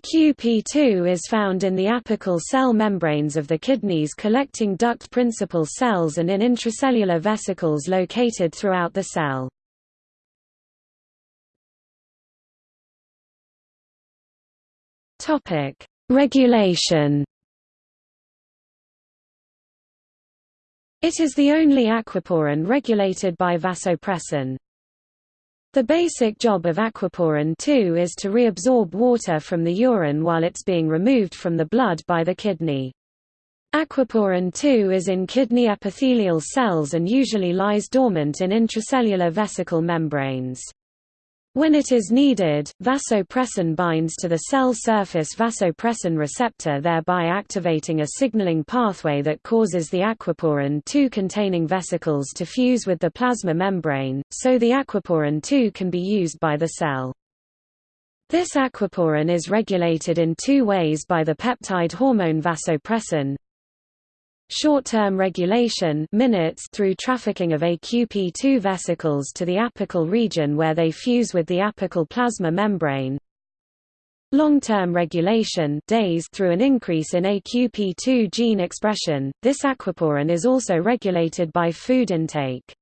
AQP2 is found in the apical cell membranes of the kidneys collecting duct principal cells and in intracellular vesicles located throughout the cell. Regulation It is the only aquaporin regulated by vasopressin. The basic job of aquaporin 2 is to reabsorb water from the urine while it's being removed from the blood by the kidney. Aquaporin 2 is in kidney epithelial cells and usually lies dormant in intracellular vesicle membranes. When it is needed, vasopressin binds to the cell surface vasopressin receptor thereby activating a signaling pathway that causes the aquaporin 2 containing vesicles to fuse with the plasma membrane, so the aquaporin 2 can be used by the cell. This aquaporin is regulated in two ways by the peptide hormone vasopressin, Short-term regulation minutes through trafficking of AQP2 vesicles to the apical region where they fuse with the apical plasma membrane. Long-term regulation days through an increase in AQP2 gene expression. This aquaporin is also regulated by food intake.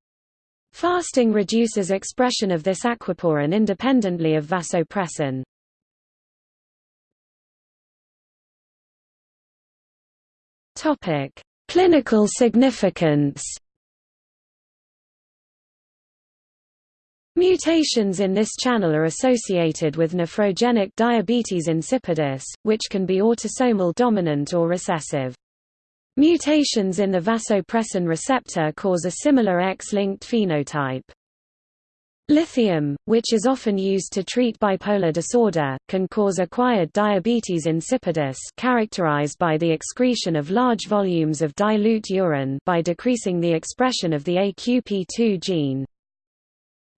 Fasting reduces expression of this aquaporin independently of vasopressin. Topic: Clinical significance Mutations in this channel are associated with nephrogenic diabetes insipidus, which can be autosomal dominant or recessive. Mutations in the vasopressin receptor cause a similar X-linked phenotype. Lithium, which is often used to treat bipolar disorder, can cause acquired diabetes insipidus characterized by the excretion of large volumes of dilute urine by decreasing the expression of the AQP2 gene.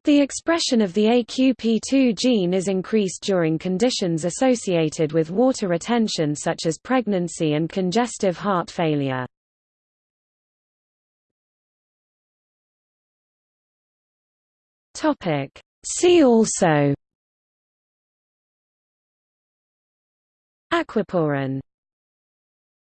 The expression of the AQP2 gene is increased during conditions associated with water retention such as pregnancy and congestive heart failure. Topic. See also Aquaporin